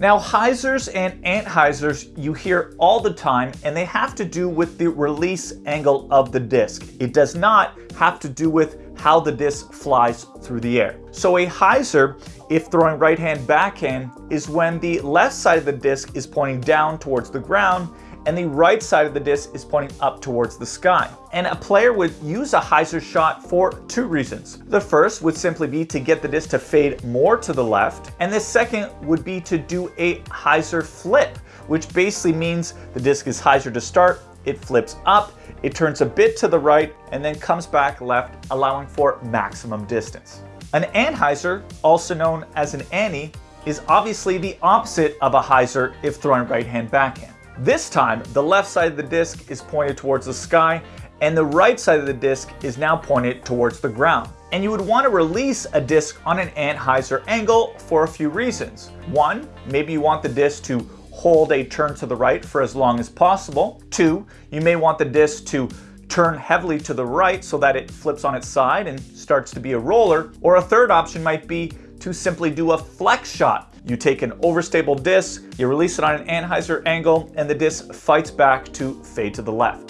Now hyzers and anhyzers you hear all the time and they have to do with the release angle of the disc. It does not have to do with how the disc flies through the air. So a hyzer, if throwing right hand backhand, is when the left side of the disc is pointing down towards the ground and the right side of the disc is pointing up towards the sky. And a player would use a hyzer shot for two reasons. The first would simply be to get the disc to fade more to the left, and the second would be to do a hyzer flip, which basically means the disc is hyzer to start, it flips up, it turns a bit to the right, and then comes back left, allowing for maximum distance. An anhyzer, also known as an anny, is obviously the opposite of a hyzer if throwing right hand backhand. This time, the left side of the disc is pointed towards the sky and the right side of the disc is now pointed towards the ground. And you would want to release a disc on an anhyzer angle for a few reasons. One, maybe you want the disc to hold a turn to the right for as long as possible. Two, you may want the disc to turn heavily to the right so that it flips on its side and starts to be a roller. Or a third option might be to simply do a flex shot you take an overstable disc, you release it on an anhyzer angle, and the disc fights back to fade to the left.